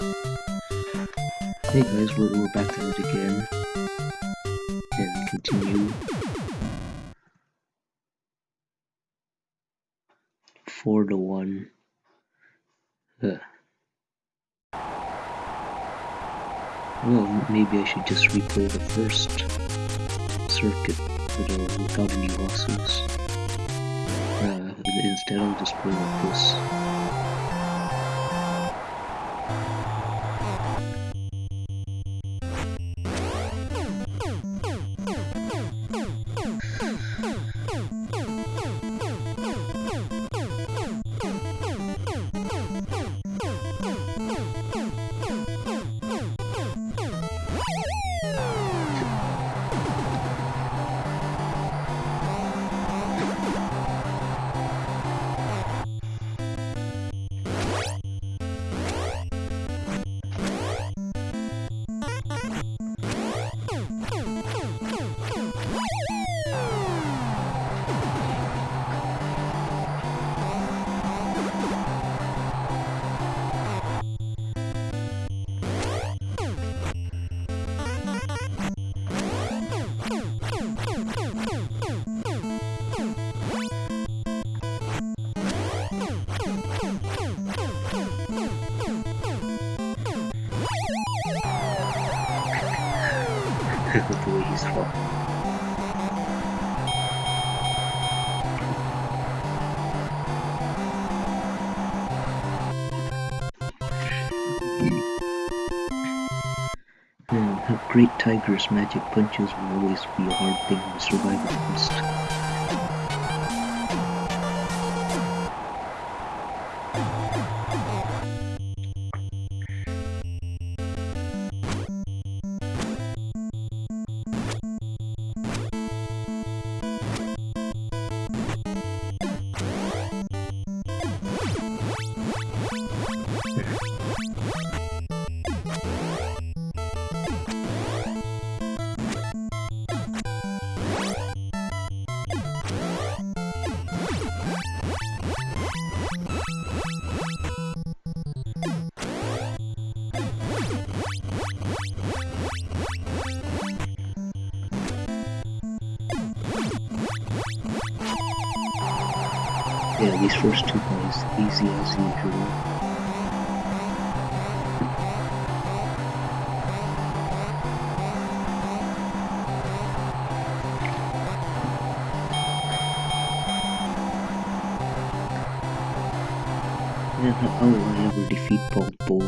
Hey guys, we're, we're back at it again. And continue. Four to one. Well, maybe I should just replay the first circuit without, without any losses. Uh, instead I'll just play like this. Way he's fought. Great Tiger's magic punches will always be a hard thing to survive against. Yeah, these first two guys, easy as usual. Yeah, how will I ever defeat bulls?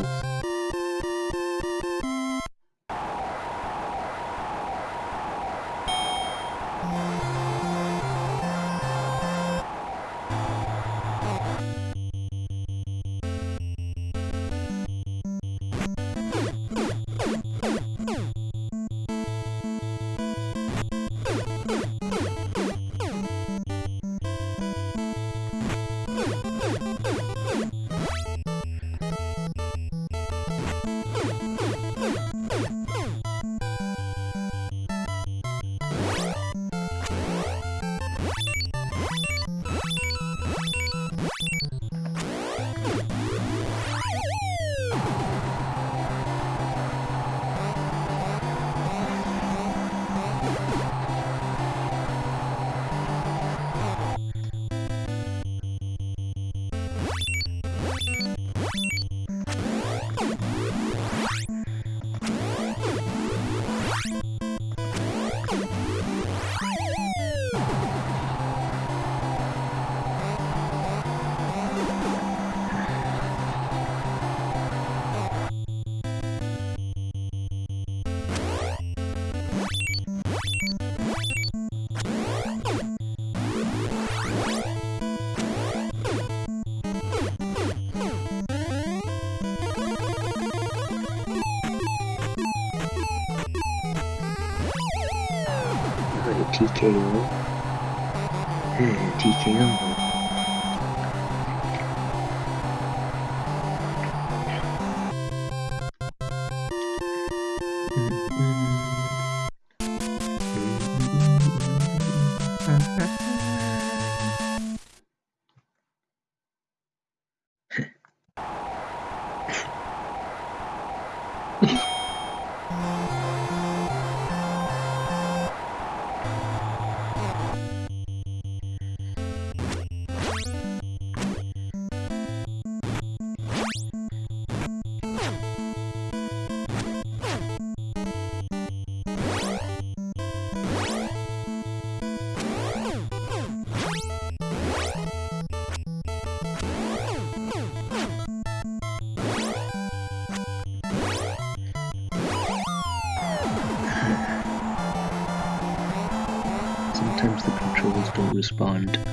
TKO. Hmm, TKO. Respond.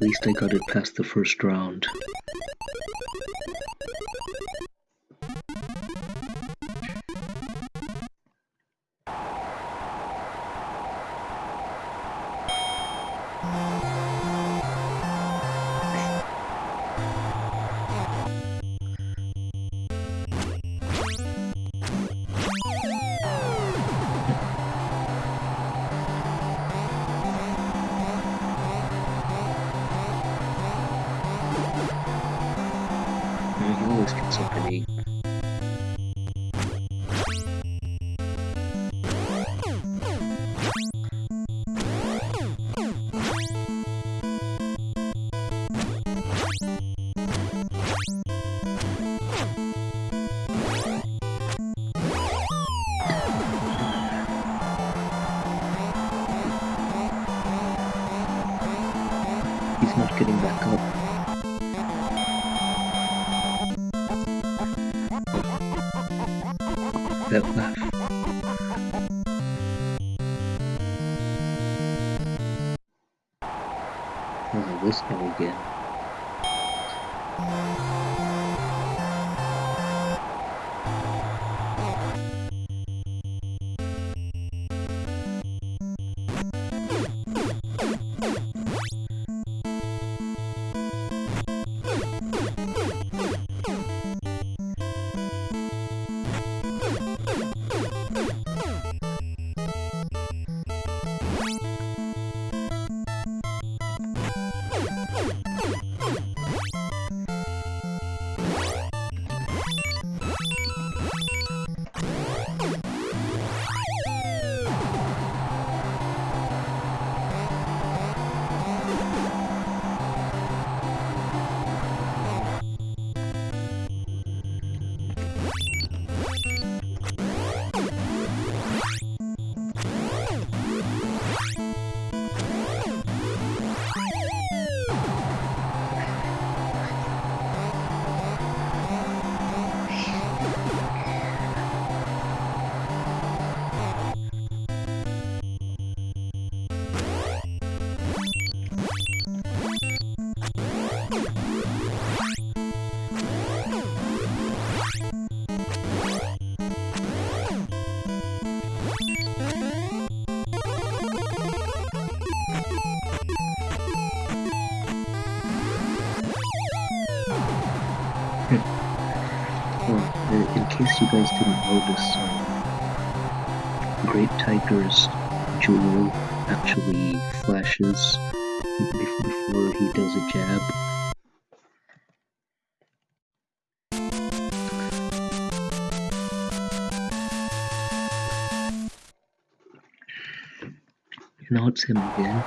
Least I got it past the first round. Oh, this guy again. You guys didn't notice, um, Great Tiger's jewel actually flashes before he does a jab. Now it's him again.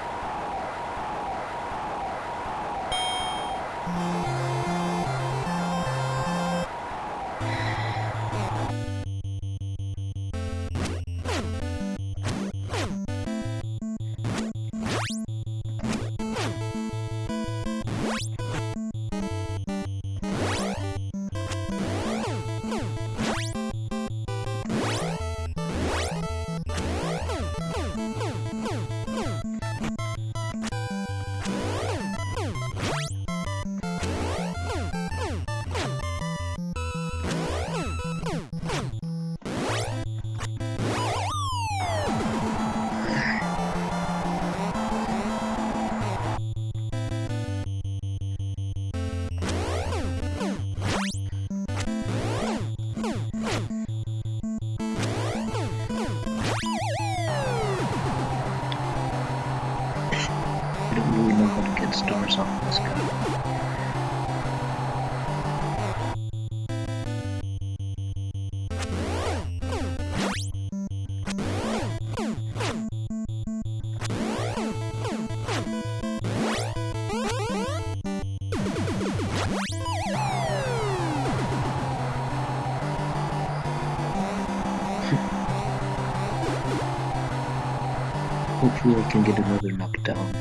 I can get another knockdown.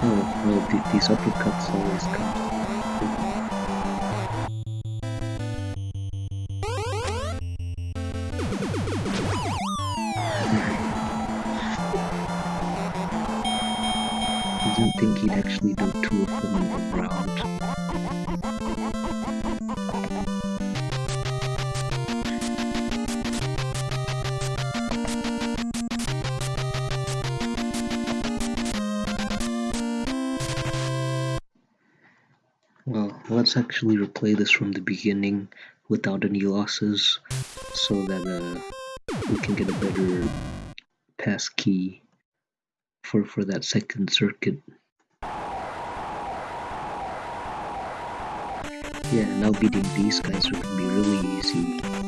Oh, well, these uppercuts always come. Let's actually replay this from the beginning without any losses so that uh, we can get a better pass key for, for that second circuit. Yeah, now beating these guys gonna be really easy.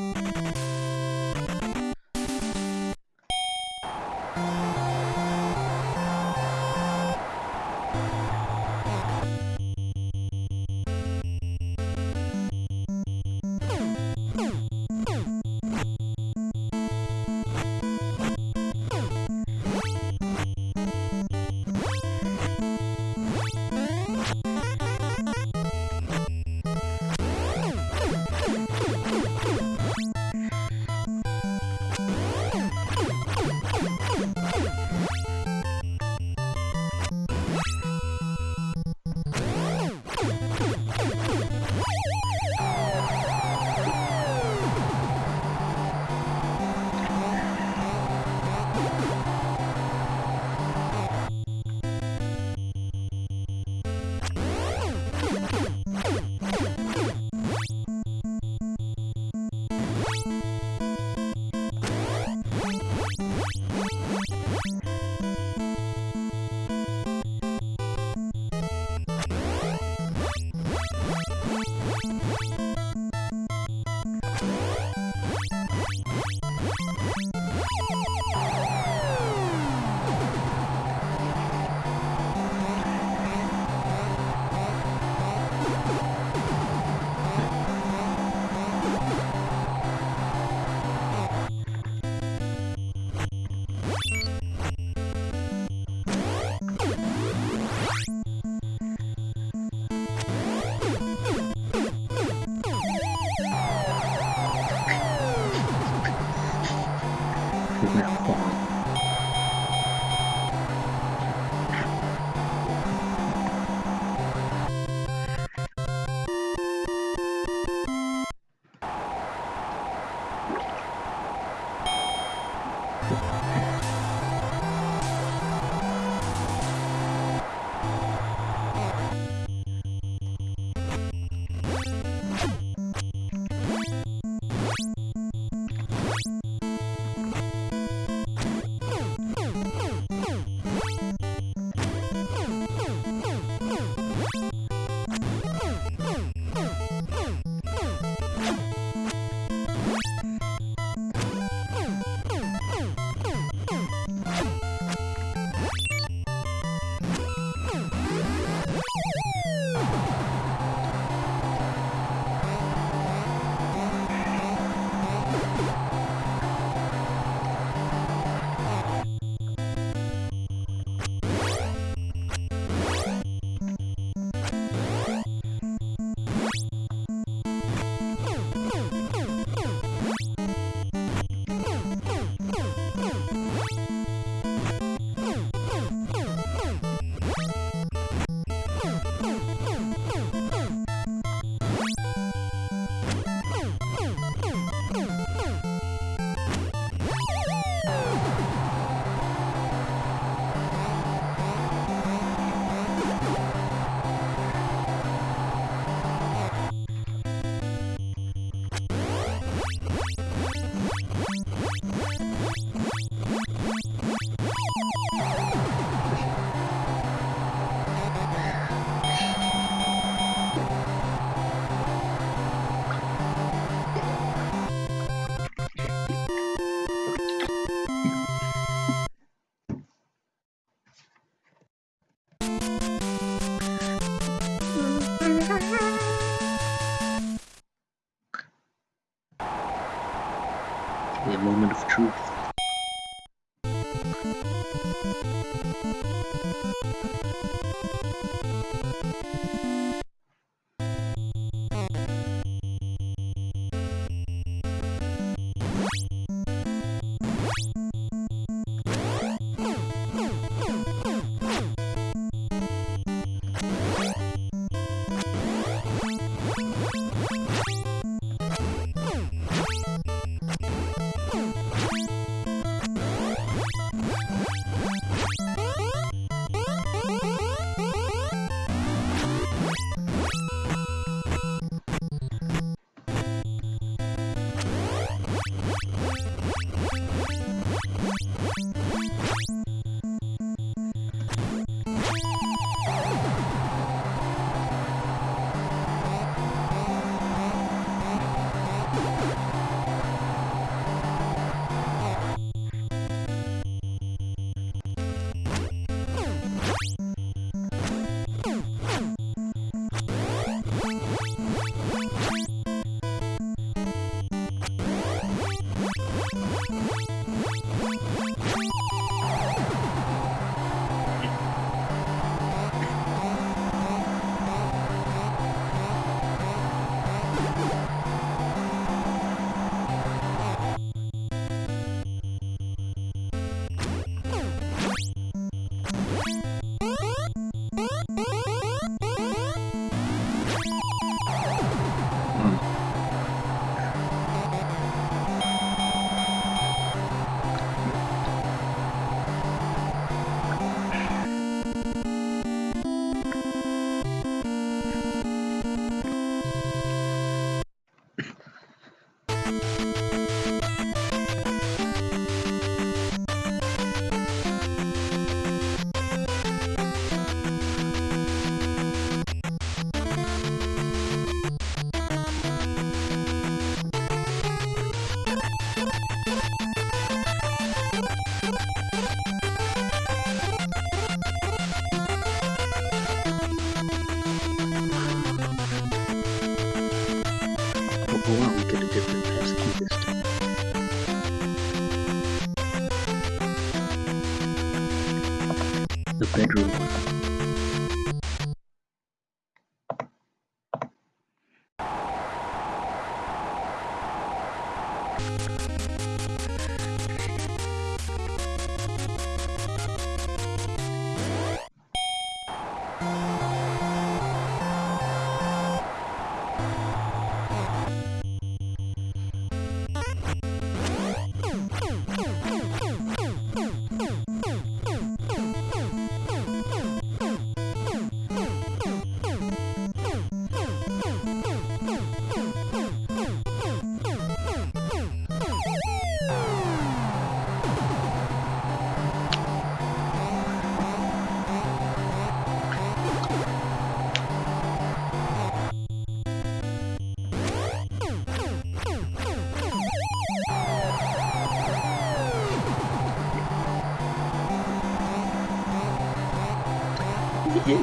Yeah.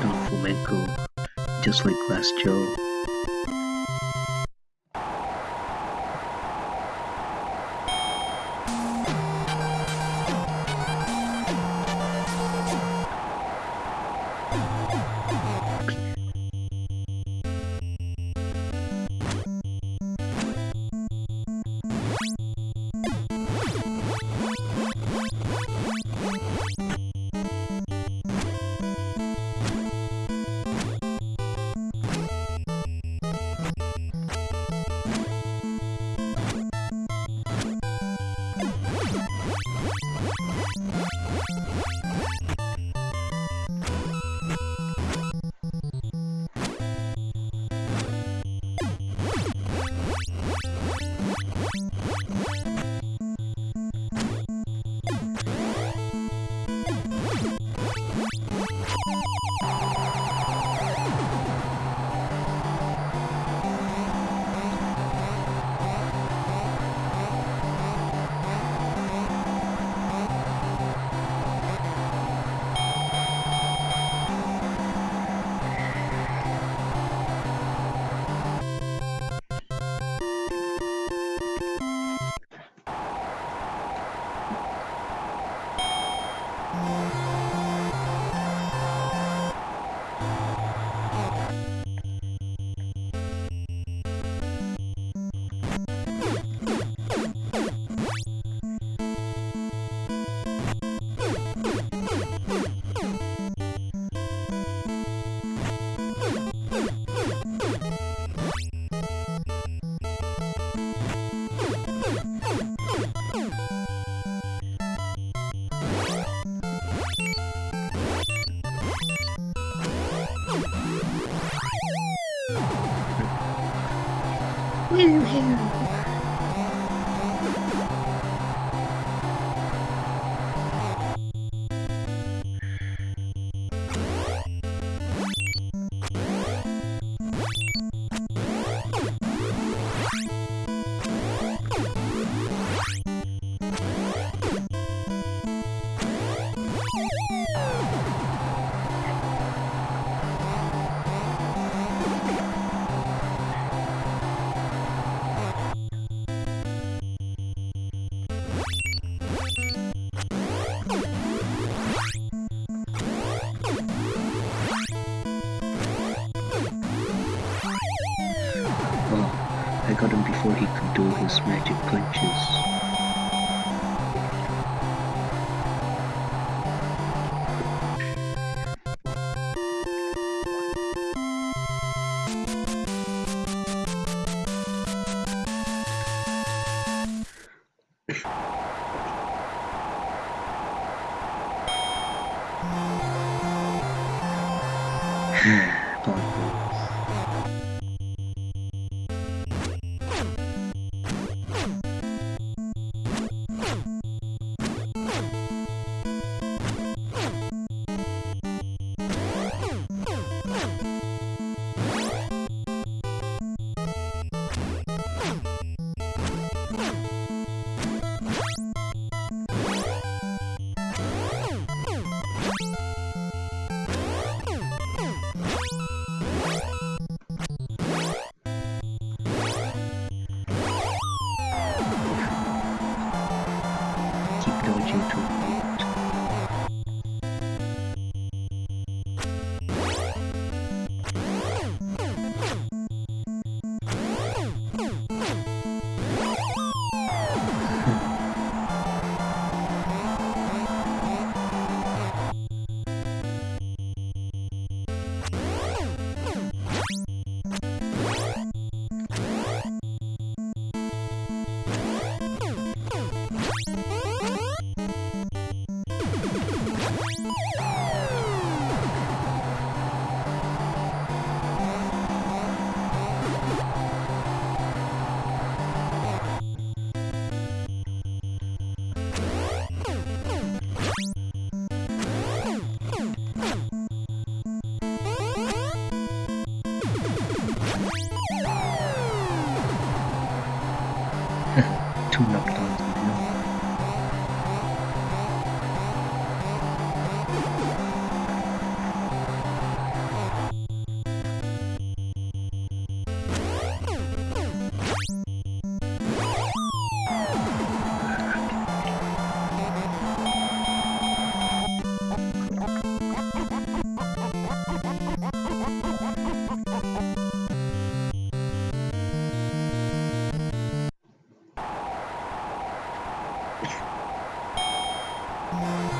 Don Flamenco, just like Glass Joe. 嘿嘿 Thank you.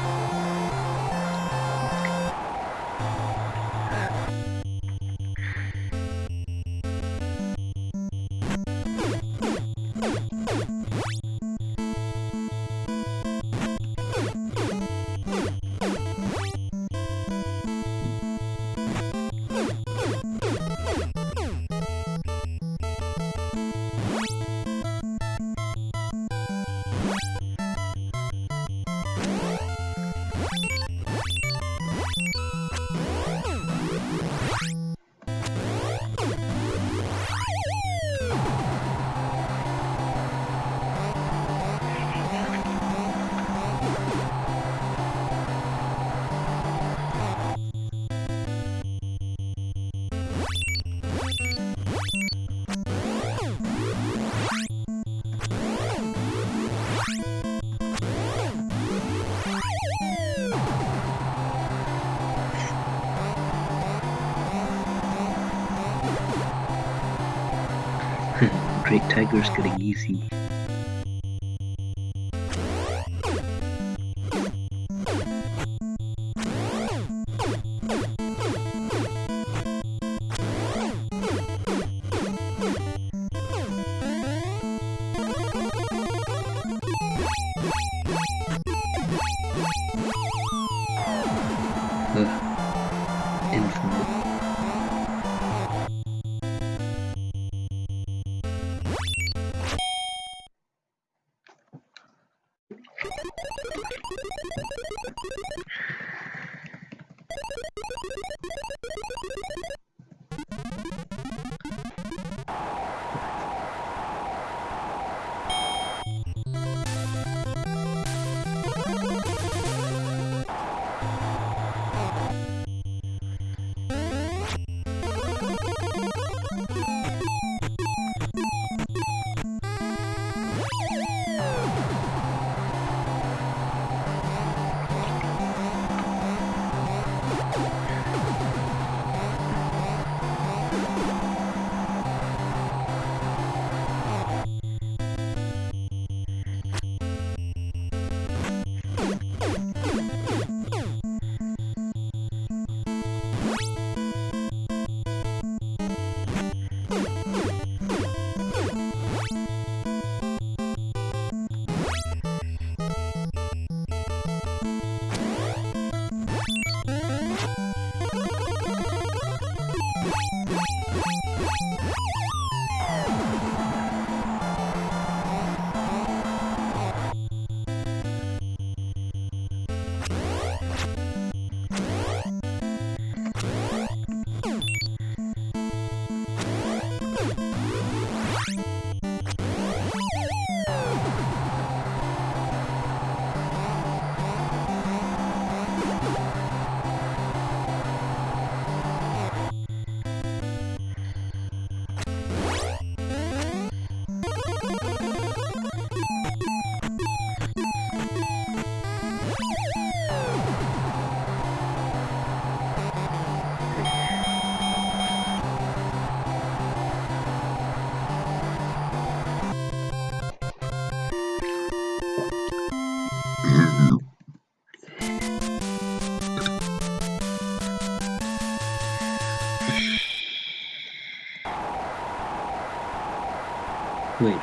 Great Tiger's getting easy.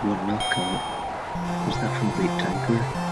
One knockout? Was that from Great Tiger?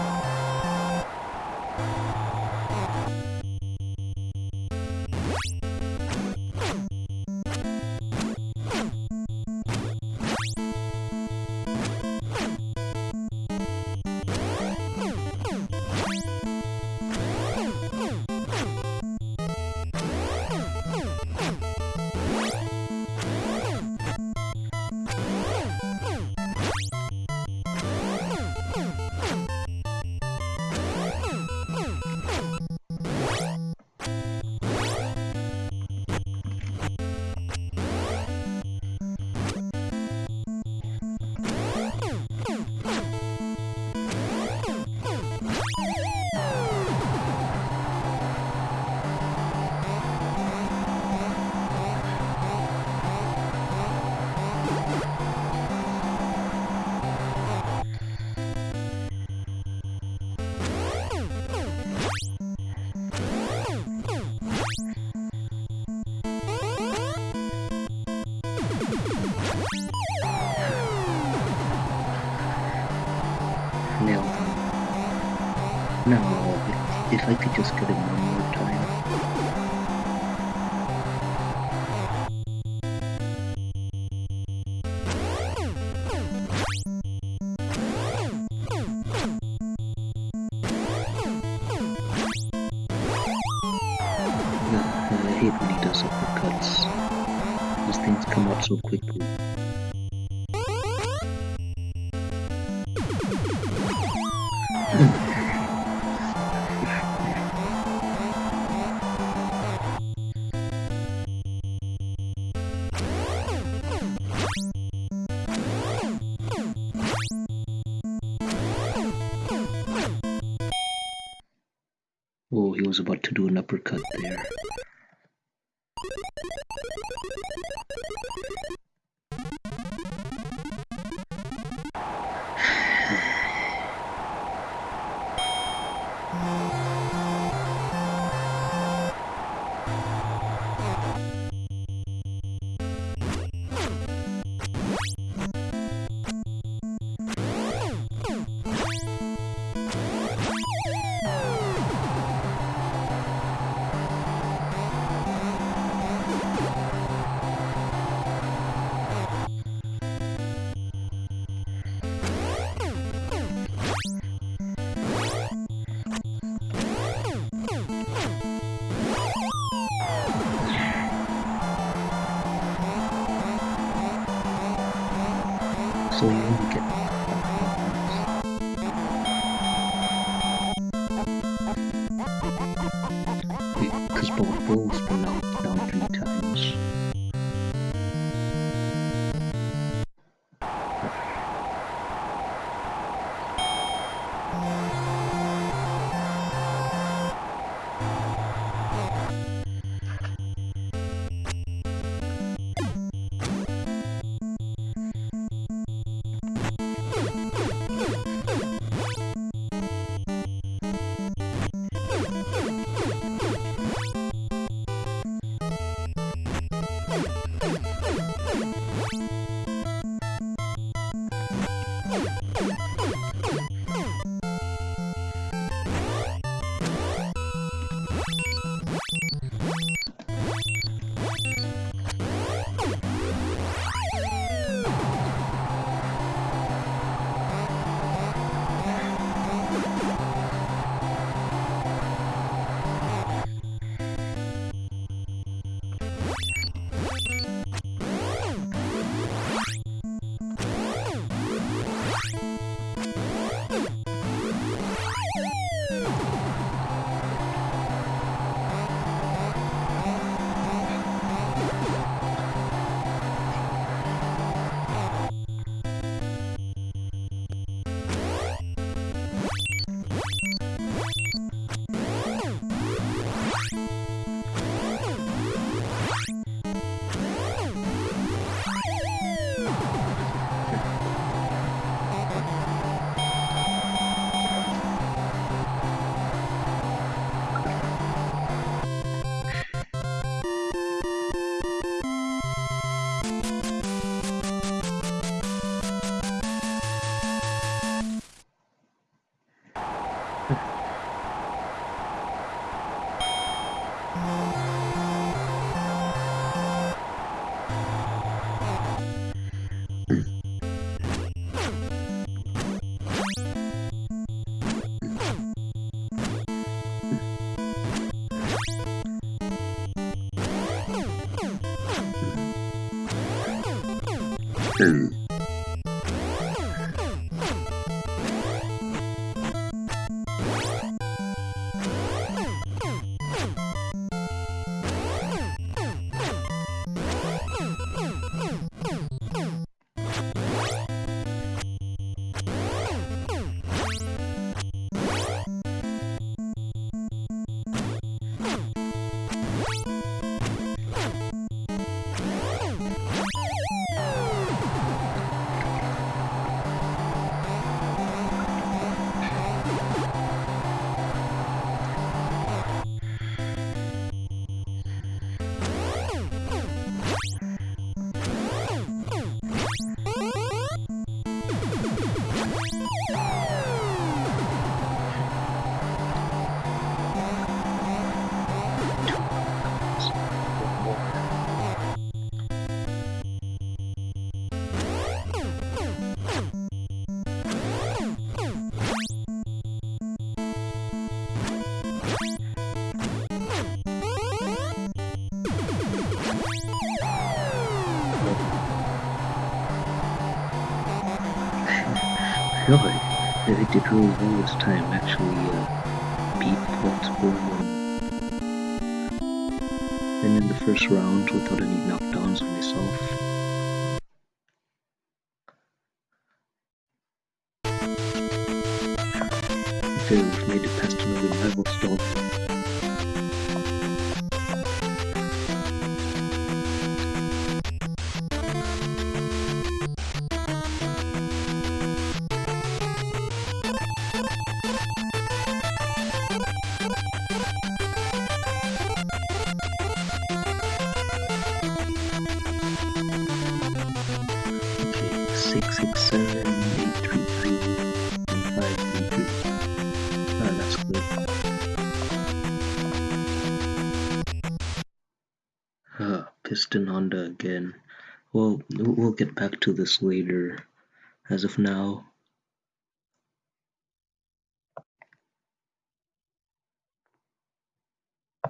Just him one more time. I hate when he does uppercuts. These things come out so quickly. Oh, he was about to do an uppercut there. Balls were knocked three times. Really? They did really well this time, actually uh, beat multiple and in the first round without any knockdowns on myself. This later. As of now,